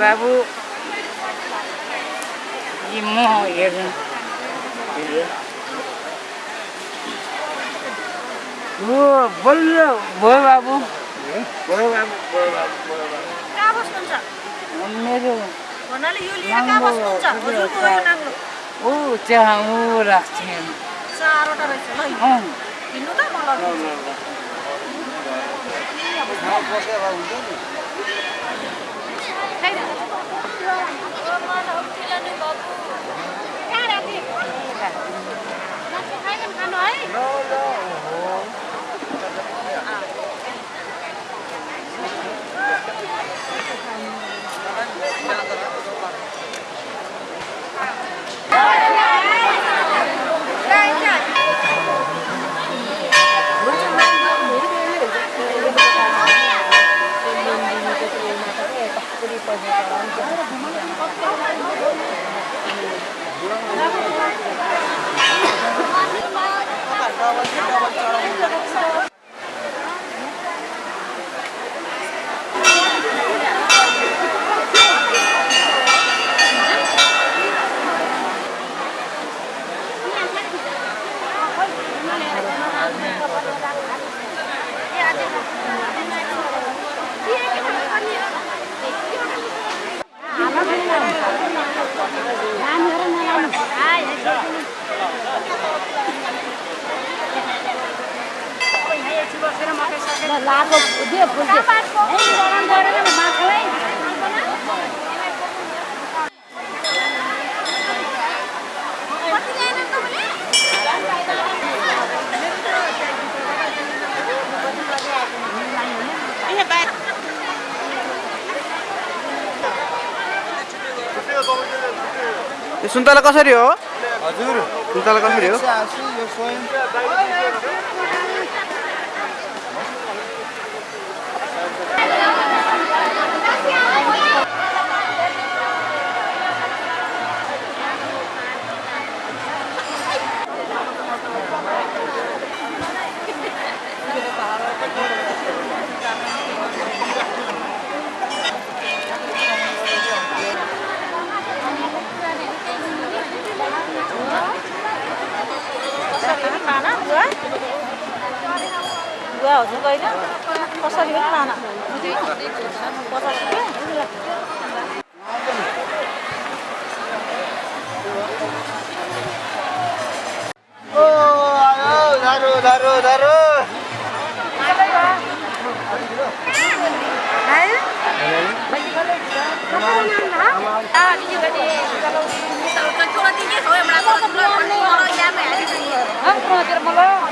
बाबु। यी म हेर्नु। हो भयो बाबु। भयो भयो मेरो ऊ त्यहाँ ऊ राख्थेँ चारवटा रहेछ ल अँ हिँड्नु त म लगिदिन्छु लाको दियो माछालाई सुन्तला कसरी हो? हजुर। सुन्तला कसरी हो? Ini juga nih kalau kecuali tinggi soalnya merasa kalau ya ya di sini ya aku mau mau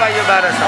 पाइयो बाह्र सौ